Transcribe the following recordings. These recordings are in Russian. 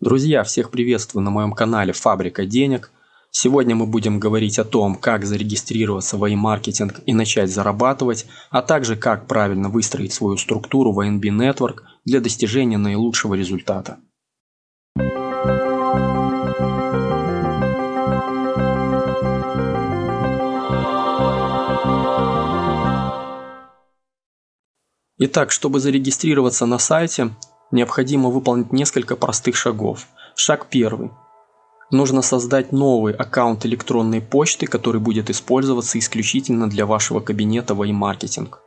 Друзья, всех приветствую на моем канале Фабрика денег. Сегодня мы будем говорить о том, как зарегистрироваться в маркетинг и начать зарабатывать, а также как правильно выстроить свою структуру в INB Network для достижения наилучшего результата. Итак, чтобы зарегистрироваться на сайте, необходимо выполнить несколько простых шагов. Шаг первый. Нужно создать новый аккаунт электронной почты, который будет использоваться исключительно для вашего кабинета в маркетинг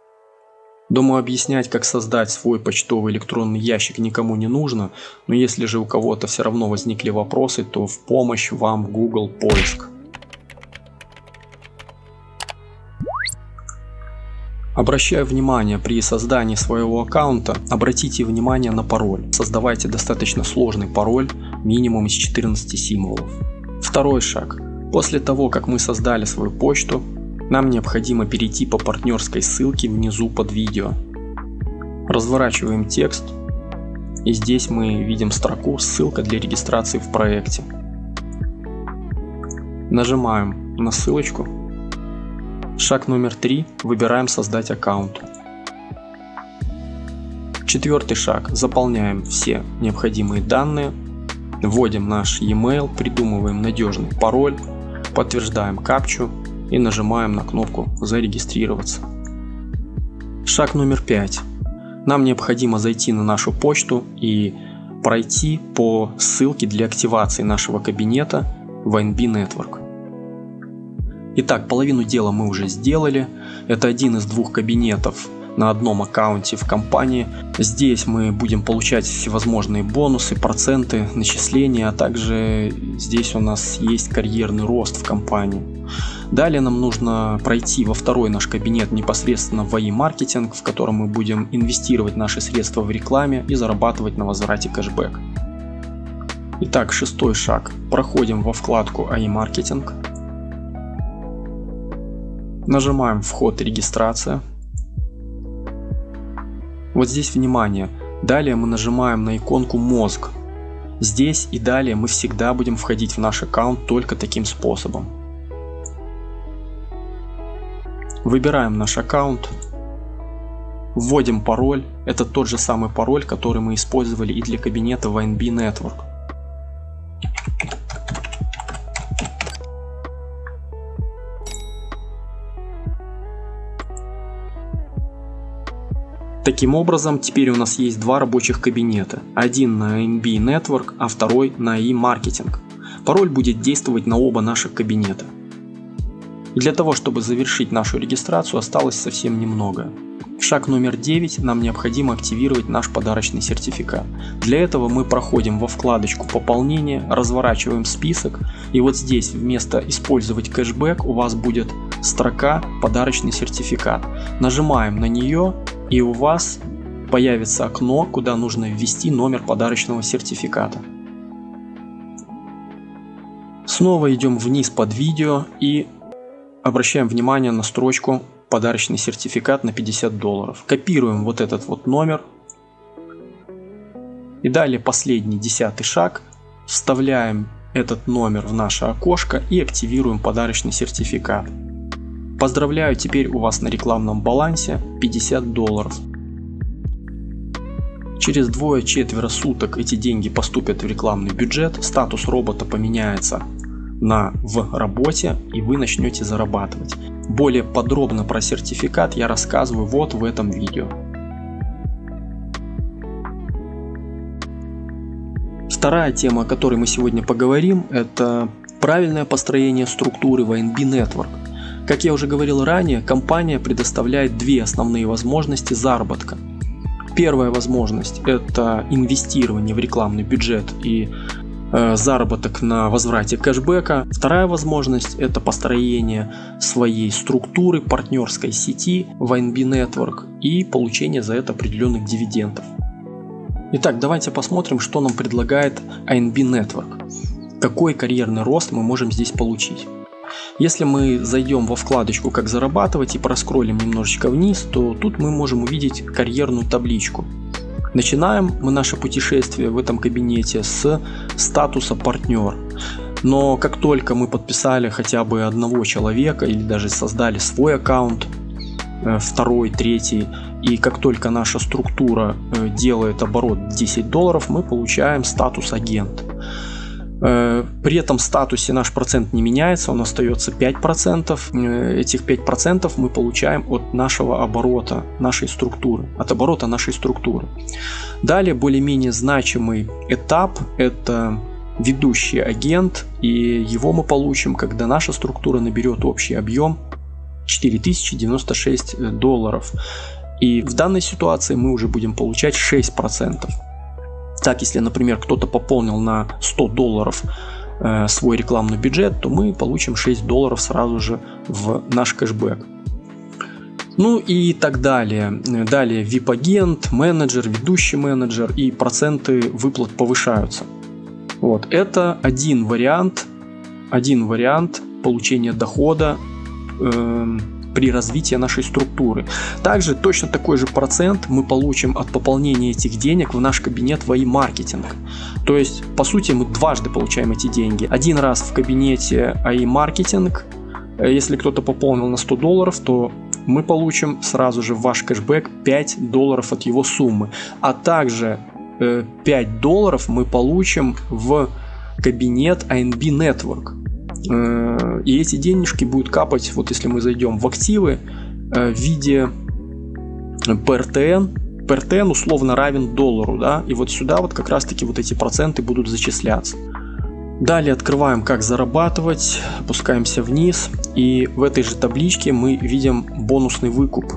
Думаю, объяснять, как создать свой почтовый электронный ящик никому не нужно, но если же у кого-то все равно возникли вопросы, то в помощь вам Google поиск. Обращаю внимание, при создании своего аккаунта обратите внимание на пароль. Создавайте достаточно сложный пароль, минимум из 14 символов. Второй шаг. После того, как мы создали свою почту, нам необходимо перейти по партнерской ссылке внизу под видео. Разворачиваем текст и здесь мы видим строку «Ссылка для регистрации в проекте». Нажимаем на ссылочку Шаг номер три. Выбираем создать аккаунт. Четвертый шаг. Заполняем все необходимые данные. Вводим наш e-mail, придумываем надежный пароль, подтверждаем капчу и нажимаем на кнопку «Зарегистрироваться». Шаг номер пять. Нам необходимо зайти на нашу почту и пройти по ссылке для активации нашего кабинета в NB Network. Итак, половину дела мы уже сделали. Это один из двух кабинетов на одном аккаунте в компании. Здесь мы будем получать всевозможные бонусы, проценты, начисления, а также здесь у нас есть карьерный рост в компании. Далее нам нужно пройти во второй наш кабинет непосредственно в маркетинг, в котором мы будем инвестировать наши средства в рекламе и зарабатывать на возврате кэшбэк. Итак, шестой шаг. Проходим во вкладку AI маркетинг Нажимаем вход и регистрация. Вот здесь внимание. Далее мы нажимаем на иконку мозг. Здесь и далее мы всегда будем входить в наш аккаунт только таким способом. Выбираем наш аккаунт. Вводим пароль. Это тот же самый пароль, который мы использовали и для кабинета в INB Network. Таким образом, теперь у нас есть два рабочих кабинета. Один на MB Network, а второй на e-маркетинг. Пароль будет действовать на оба наших кабинета. И для того, чтобы завершить нашу регистрацию, осталось совсем немного. Шаг номер 9. Нам необходимо активировать наш подарочный сертификат. Для этого мы проходим во вкладочку «Пополнение», разворачиваем список и вот здесь вместо «Использовать кэшбэк» у вас будет строка «Подарочный сертификат». Нажимаем на нее и у вас появится окно, куда нужно ввести номер подарочного сертификата. Снова идем вниз под видео и обращаем внимание на строчку подарочный сертификат на 50 долларов. Копируем вот этот вот номер. И далее последний десятый шаг. Вставляем этот номер в наше окошко и активируем подарочный сертификат. Поздравляю, теперь у вас на рекламном балансе 50 долларов. Через двое-четверо суток эти деньги поступят в рекламный бюджет, статус робота поменяется на «в работе» и вы начнете зарабатывать. Более подробно про сертификат я рассказываю вот в этом видео. Вторая тема, о которой мы сегодня поговорим, это правильное построение структуры в INB Network. Как я уже говорил ранее, компания предоставляет две основные возможности заработка. Первая возможность – это инвестирование в рекламный бюджет и э, заработок на возврате кэшбэка. Вторая возможность – это построение своей структуры партнерской сети в INB Network и получение за это определенных дивидендов. Итак, давайте посмотрим, что нам предлагает INB Network. Какой карьерный рост мы можем здесь получить. Если мы зайдем во вкладочку «Как зарабатывать» и проскроллим немножечко вниз, то тут мы можем увидеть карьерную табличку. Начинаем мы наше путешествие в этом кабинете с статуса партнер. Но как только мы подписали хотя бы одного человека или даже создали свой аккаунт, э, второй, третий, и как только наша структура э, делает оборот 10 долларов, мы получаем статус агент. Э, при этом статусе наш процент не меняется, он остается 5%. Э, этих 5% мы получаем от нашего оборота, нашей структуры, от оборота нашей структуры. Далее более-менее значимый этап – это ведущий агент, и его мы получим, когда наша структура наберет общий объем 4096 долларов. И в данной ситуации мы уже будем получать 6%. Так, если, например, кто-то пополнил на 100 долларов э, свой рекламный бюджет, то мы получим 6 долларов сразу же в наш кэшбэк. Ну и так далее. Далее VIP-агент, менеджер, ведущий менеджер и проценты выплат повышаются. Вот, это один вариант, один вариант получения дохода э, при развитии нашей структуры. Также точно такой же процент мы получим от пополнения этих денег в наш кабинет в маркетинг То есть, по сути, мы дважды получаем эти деньги. Один раз в кабинете AI маркетинг если кто-то пополнил на 100 долларов, то мы получим сразу же ваш кэшбэк 5 долларов от его суммы. А также 5 э, долларов мы получим в кабинет ANB Network. Э, и эти денежки будут капать, вот если мы зайдем в активы, э, в виде PRTN. PRTN условно равен доллару, да, и вот сюда вот как раз таки вот эти проценты будут зачисляться. Далее открываем как зарабатывать, опускаемся вниз и в этой же табличке мы видим бонусный выкуп.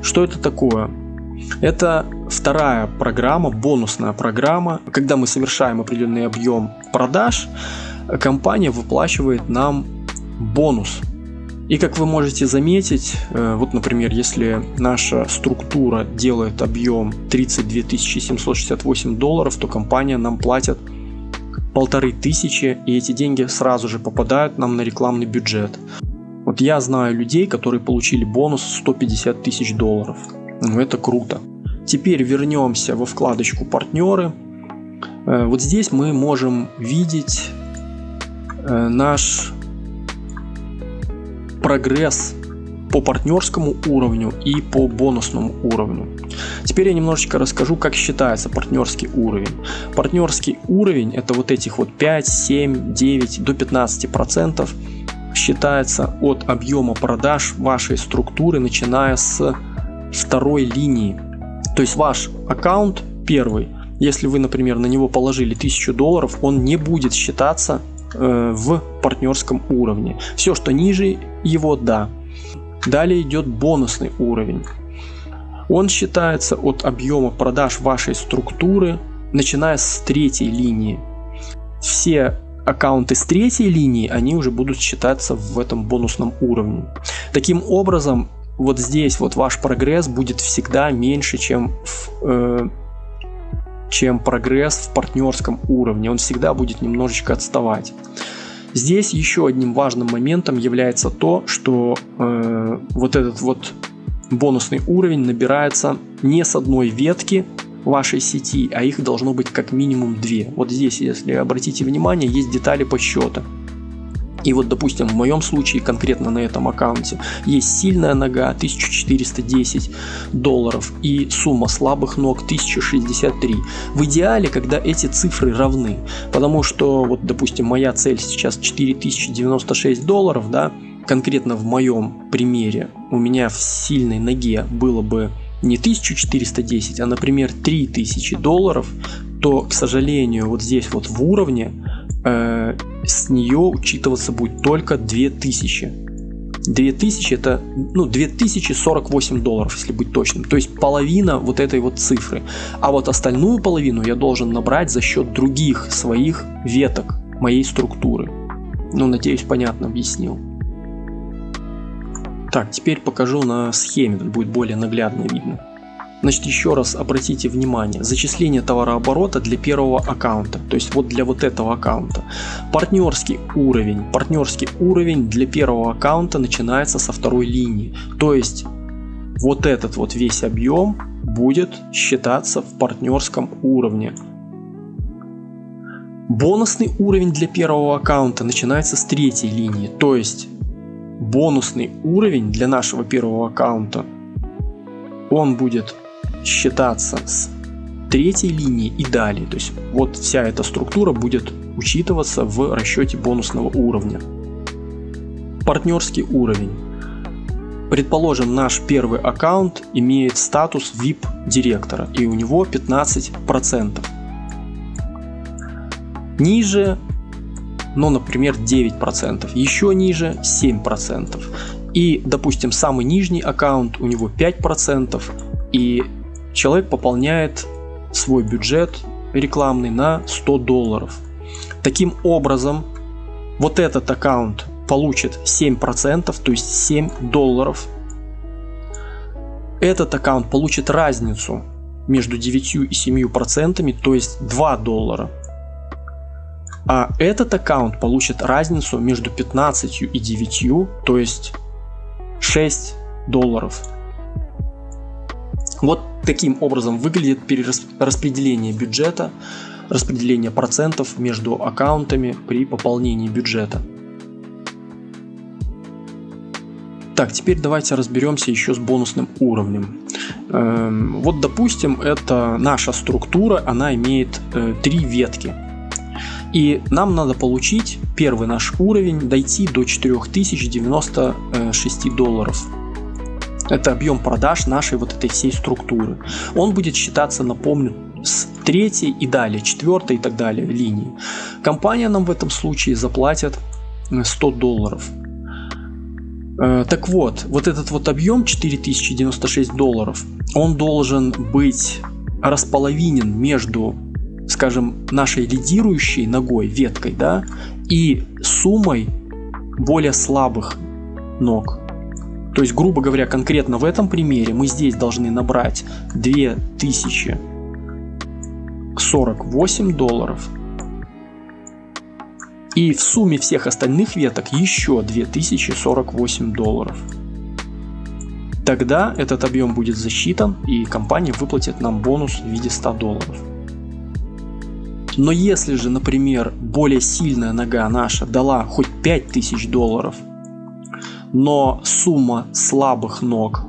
Что это такое? Это вторая программа, бонусная программа. Когда мы совершаем определенный объем продаж, компания выплачивает нам бонус. И как вы можете заметить, э, вот, например, если наша структура делает объем 32 768 долларов, то компания нам платит полторы тысячи, и эти деньги сразу же попадают нам на рекламный бюджет. Вот я знаю людей, которые получили бонус 150 тысяч долларов. Ну, это круто. Теперь вернемся во вкладочку партнеры. Э, вот здесь мы можем видеть наш прогресс по партнерскому уровню и по бонусному уровню. Теперь я немножечко расскажу, как считается партнерский уровень. Партнерский уровень это вот этих вот 5, 7, 9 до 15 процентов считается от объема продаж вашей структуры, начиная с второй линии. То есть ваш аккаунт первый, если вы, например, на него положили 1000 долларов, он не будет считаться Э, в партнерском уровне. Все, что ниже его, да. Далее идет бонусный уровень. Он считается от объема продаж вашей структуры, начиная с третьей линии. Все аккаунты с третьей линии, они уже будут считаться в этом бонусном уровне. Таким образом, вот здесь вот ваш прогресс будет всегда меньше, чем в э, чем прогресс в партнерском уровне. Он всегда будет немножечко отставать. Здесь еще одним важным моментом является то, что э, вот этот вот бонусный уровень набирается не с одной ветки вашей сети, а их должно быть как минимум две. Вот здесь, если обратите внимание, есть детали подсчета. И вот, допустим, в моем случае, конкретно на этом аккаунте, есть сильная нога 1410 долларов и сумма слабых ног 1063. В идеале, когда эти цифры равны, потому что, вот, допустим, моя цель сейчас 4096 долларов, да, конкретно в моем примере у меня в сильной ноге было бы не 1410, а, например, 3000 долларов, то, к сожалению, вот здесь вот в уровне э, с нее учитываться будет только 2000. 2000 это ну, 2048 долларов, если быть точным. То есть половина вот этой вот цифры. А вот остальную половину я должен набрать за счет других своих веток моей структуры. Ну, надеюсь, понятно объяснил. Так, теперь покажу на схеме, будет более наглядно видно. Значит, еще раз обратите внимание, зачисление товарооборота для первого аккаунта, то есть вот для вот этого аккаунта. Партнерский уровень. Партнерский уровень для первого аккаунта начинается со второй линии. То есть вот этот вот весь объем будет считаться в партнерском уровне. Бонусный уровень для первого аккаунта начинается с третьей линии, то есть бонусный уровень для нашего первого аккаунта, он будет считаться с третьей линии и далее. То есть вот вся эта структура будет учитываться в расчете бонусного уровня. Партнерский уровень. Предположим, наш первый аккаунт имеет статус VIP директора и у него 15%. Ниже, ну, например, 9%, еще ниже 7%. И, допустим, самый нижний аккаунт у него 5%, и человек пополняет свой бюджет рекламный на 100 долларов. Таким образом, вот этот аккаунт получит 7%, то есть 7 долларов. Этот аккаунт получит разницу между 9 и 7%, то есть 2 доллара. А этот аккаунт получит разницу между 15 и 9, то есть 6 долларов. Вот таким образом выглядит перераспределение бюджета, распределение процентов между аккаунтами при пополнении бюджета. Так, теперь давайте разберемся еще с бонусным уровнем. Эм, вот, допустим, это наша структура, она имеет э, три ветки. И нам надо получить первый наш уровень, дойти до 4096 долларов. Это объем продаж нашей вот этой всей структуры. Он будет считаться, напомню, с третьей и далее, четвертой и так далее линии. Компания нам в этом случае заплатит 100 долларов. Э, так вот, вот этот вот объем 4096 долларов, он должен быть располовинен между скажем, нашей лидирующей ногой, веткой, да, и суммой более слабых ног. То есть, грубо говоря, конкретно в этом примере мы здесь должны набрать 2048 долларов. И в сумме всех остальных веток еще 2048 долларов. Тогда этот объем будет засчитан и компания выплатит нам бонус в виде 100 долларов. Но если же, например, более сильная нога наша дала хоть 5000 долларов, но сумма слабых ног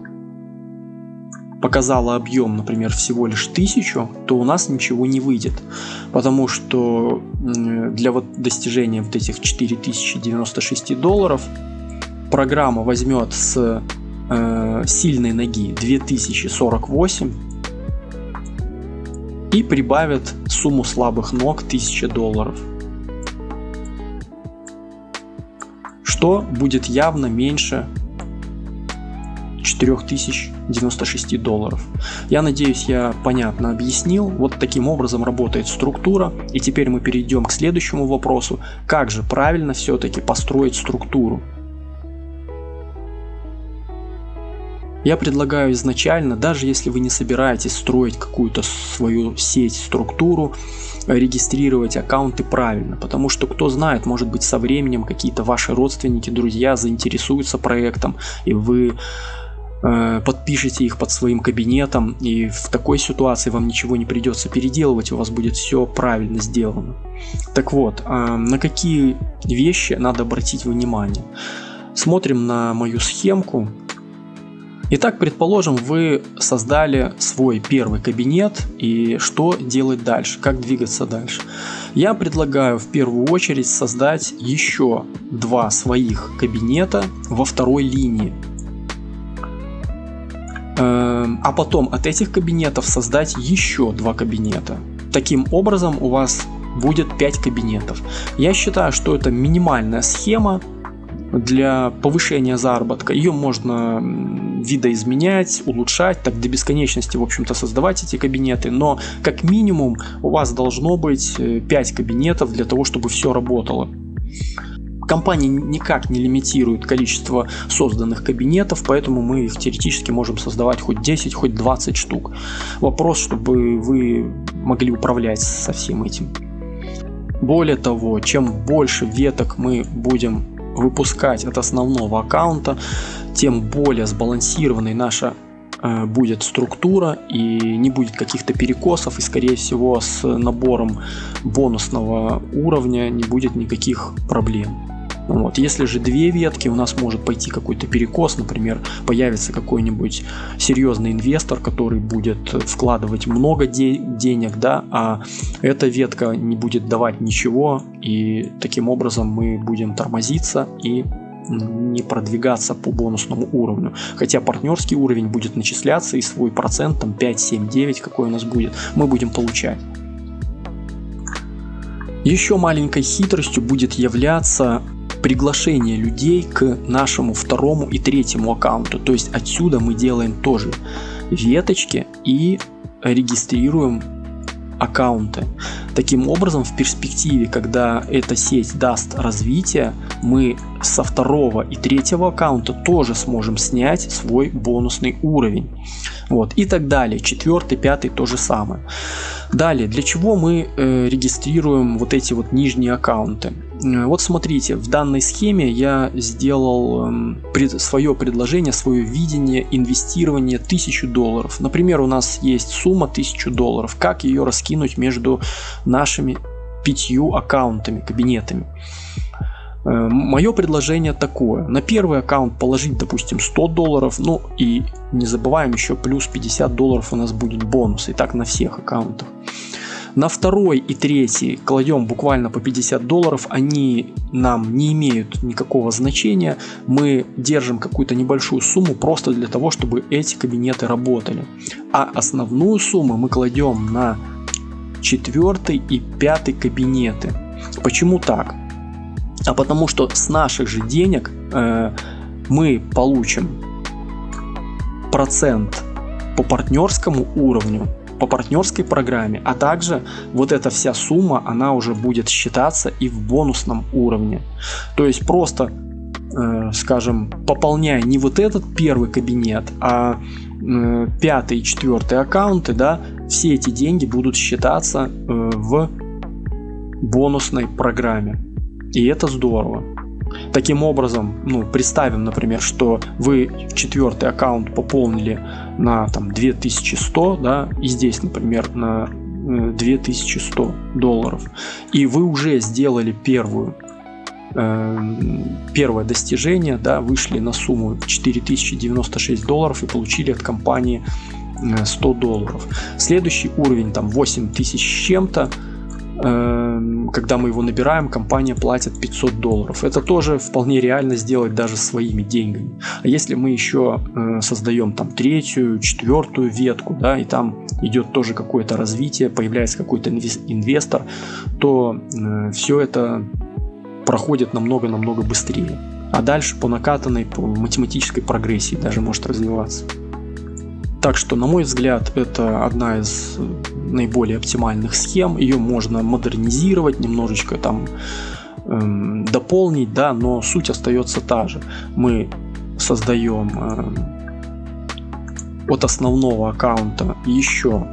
показала объем, например, всего лишь 1000, то у нас ничего не выйдет. Потому что для вот достижения вот этих 4096 долларов программа возьмет с э, сильной ноги 2048 и прибавят сумму слабых ног 1000 долларов. Что будет явно меньше 4096 долларов. Я надеюсь, я понятно объяснил. Вот таким образом работает структура. И теперь мы перейдем к следующему вопросу. Как же правильно все-таки построить структуру? Я предлагаю изначально, даже если вы не собираетесь строить какую-то свою сеть, структуру, регистрировать аккаунты правильно, потому что кто знает, может быть со временем какие-то ваши родственники, друзья заинтересуются проектом, и вы э, подпишите их под своим кабинетом, и в такой ситуации вам ничего не придется переделывать, у вас будет все правильно сделано. Так вот, э, на какие вещи надо обратить внимание? Смотрим на мою схемку. Итак, предположим, вы создали свой первый кабинет и что делать дальше, как двигаться дальше. Я предлагаю в первую очередь создать еще два своих кабинета во второй линии. Эм, а потом от этих кабинетов создать еще два кабинета. Таким образом у вас будет 5 кабинетов. Я считаю, что это минимальная схема, для повышения заработка. Ее можно видоизменять, улучшать, так до бесконечности, в общем-то, создавать эти кабинеты, но как минимум у вас должно быть 5 э, кабинетов для того, чтобы все работало. Компания никак не лимитирует количество созданных кабинетов, поэтому мы их теоретически можем создавать хоть 10, хоть 20 штук. Вопрос, чтобы вы могли управлять со всем этим. Более того, чем больше веток мы будем выпускать от основного аккаунта, тем более сбалансированной наша э, будет структура и не будет каких-то перекосов и скорее всего с набором бонусного уровня не будет никаких проблем. Вот. Если же две ветки, у нас может пойти какой-то перекос, например, появится какой-нибудь серьезный инвестор, который будет вкладывать много де денег, да, а эта ветка не будет давать ничего, и таким образом мы будем тормозиться и не продвигаться по бонусному уровню. Хотя партнерский уровень будет начисляться и свой процент, там 5, 7, 9, какой у нас будет, мы будем получать. Еще маленькой хитростью будет являться приглашение людей к нашему второму и третьему аккаунту. То есть отсюда мы делаем тоже веточки и регистрируем аккаунты. Таким образом, в перспективе, когда эта сеть даст развитие, мы со второго и третьего аккаунта тоже сможем снять свой бонусный уровень. Вот, и так далее. Четвертый, пятый то же самое. Далее, для чего мы э, регистрируем вот эти вот нижние аккаунты? Э, вот смотрите, в данной схеме я сделал э, пред, свое предложение, свое видение инвестирования 1000 долларов. Например, у нас есть сумма 1000 долларов. Как ее раскинуть между нашими пятью аккаунтами, кабинетами? Э, Мое предложение такое. На первый аккаунт положить, допустим, 100 долларов. Ну и не забываем еще плюс 50 долларов у нас будет бонус. И так на всех аккаунтах. На второй и третий кладем буквально по 50 долларов. Они нам не имеют никакого значения. Мы держим какую-то небольшую сумму просто для того, чтобы эти кабинеты работали. А основную сумму мы кладем на четвертый и пятый кабинеты. Почему так? а потому что с наших же денег э, мы получим процент по партнерскому уровню, по партнерской программе, а также вот эта вся сумма, она уже будет считаться и в бонусном уровне. То есть просто, э, скажем, пополняя не вот этот первый кабинет, а э, пятый и четвертый аккаунты, да, все эти деньги будут считаться э, в бонусной программе. И это здорово. Таким образом, ну, представим, например, что вы четвертый аккаунт пополнили на там 2100, да, и здесь, например, на 2100 э, долларов, и вы уже сделали первую э, первое достижение, да, вышли на сумму 4096 долларов и получили от компании 100 э, долларов. Следующий уровень там 8000 с чем-то, когда мы его набираем, компания платит 500 долларов. Это тоже вполне реально сделать даже своими деньгами. А если мы еще э, создаем там третью, четвертую ветку, да, и там идет тоже какое-то развитие, появляется какой-то инвестор, то э, все это проходит намного-намного быстрее. А дальше по накатанной, по математической прогрессии даже может развиваться. Так что, на мой взгляд, это одна из наиболее оптимальных схем. Ее можно модернизировать, немножечко там эм, дополнить, да, но суть остается та же. Мы создаем э, от основного аккаунта еще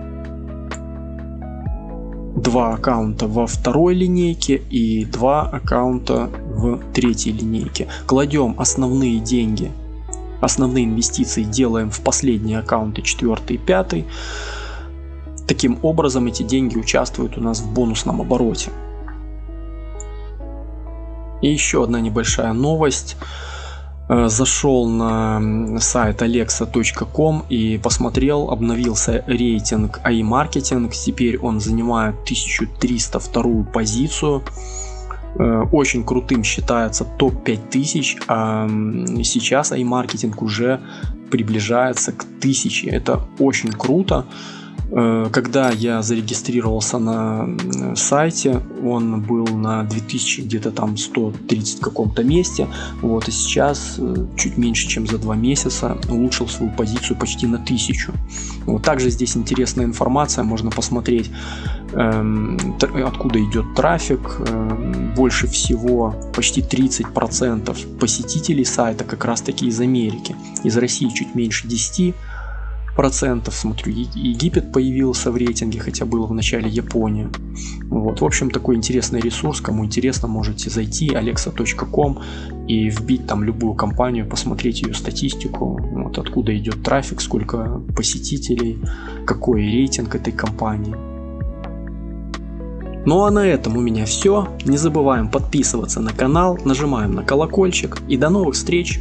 два аккаунта во второй линейке и два аккаунта в третьей линейке. Кладем основные деньги Основные инвестиции делаем в последние аккаунты 4 и 5. Таким образом эти деньги участвуют у нас в бонусном обороте. И еще одна небольшая новость. Э, зашел на сайт alexa.com и посмотрел, обновился рейтинг AI Marketing. Теперь он занимает 1302 позицию. Э, очень крутым считается топ 5000, а сейчас iMarketing уже приближается к 1000. Это очень круто. Э, когда я зарегистрировался на сайте, он был на 2000 где-то там 130 каком-то месте, вот, и сейчас э, чуть меньше, чем за два месяца улучшил свою позицию почти на 1000. Вот, также здесь интересная информация, можно посмотреть, эм, откуда идет трафик, эм, больше всего, почти 30% посетителей сайта как раз таки из Америки, из России чуть меньше 10%, процентов. Смотрю, Египет появился в рейтинге, хотя было в начале Япония. Вот. В общем, такой интересный ресурс. Кому интересно, можете зайти alexa.com и вбить там любую компанию, посмотреть ее статистику, вот откуда идет трафик, сколько посетителей, какой рейтинг этой компании. Ну а на этом у меня все. Не забываем подписываться на канал, нажимаем на колокольчик и до новых встреч!